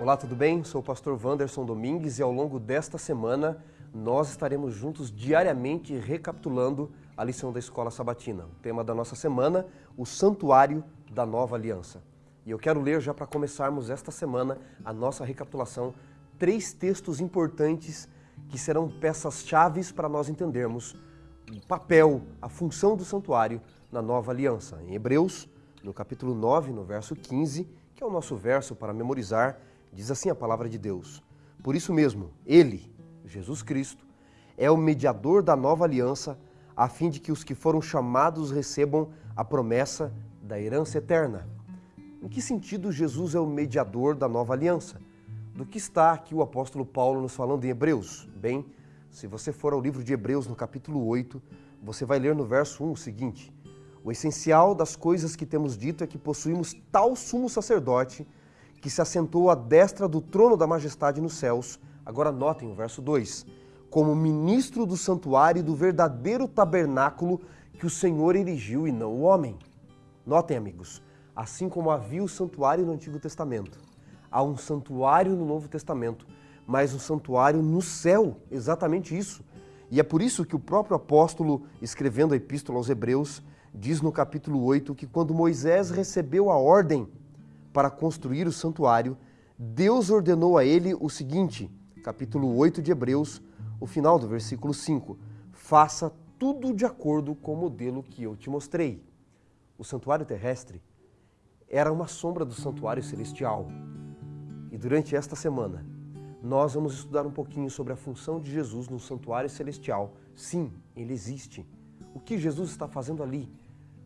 Olá, tudo bem? Sou o pastor Wanderson Domingues e ao longo desta semana nós estaremos juntos diariamente recapitulando a lição da Escola Sabatina. O tema da nossa semana, o Santuário da Nova Aliança. E eu quero ler já para começarmos esta semana a nossa recapitulação três textos importantes que serão peças chaves para nós entendermos o papel, a função do santuário na nova aliança. Em Hebreus, no capítulo 9, no verso 15, que é o nosso verso para memorizar, diz assim a palavra de Deus: Por isso mesmo, ele, Jesus Cristo, é o mediador da nova aliança, a fim de que os que foram chamados recebam a promessa da herança eterna. Em que sentido Jesus é o mediador da nova aliança? Do que está aqui o apóstolo Paulo nos falando em Hebreus? Bem, se você for ao livro de Hebreus, no capítulo 8, você vai ler no verso 1 o seguinte: O essencial das coisas que temos dito é que possuímos tal sumo sacerdote que se assentou à destra do trono da majestade nos céus. Agora notem o verso 2: Como ministro do santuário e do verdadeiro tabernáculo que o Senhor erigiu e não o homem. Notem, amigos, assim como havia o santuário no Antigo Testamento, há um santuário no Novo Testamento mas um santuário no céu, exatamente isso. E é por isso que o próprio apóstolo, escrevendo a epístola aos Hebreus, diz no capítulo 8 que quando Moisés recebeu a ordem para construir o santuário, Deus ordenou a ele o seguinte, capítulo 8 de Hebreus, o final do versículo 5: Faça tudo de acordo com o modelo que eu te mostrei. O santuário terrestre era uma sombra do santuário celestial. E durante esta semana, nós vamos estudar um pouquinho sobre a função de Jesus no santuário celestial. Sim, ele existe. O que Jesus está fazendo ali?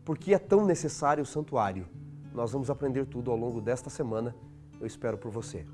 Por que é tão necessário o santuário? Nós vamos aprender tudo ao longo desta semana. Eu espero por você.